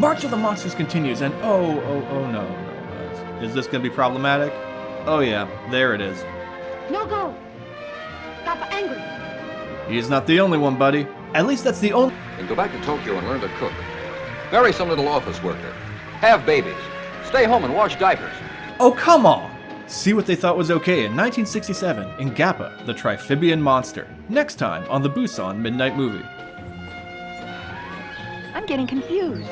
March of the Monsters continues, and oh, oh, oh no, no. Is this gonna be problematic? Oh yeah, there it is. No go. Papa angry. He's not the only one, buddy. At least that's the only. And go back to Tokyo and learn to cook. Marry some little office worker. Have babies. Stay home and wash diapers. Oh, come on! See what they thought was okay in 1967 in Gappa, the Triphibian Monster. Next time on the Busan Midnight Movie. I'm getting confused.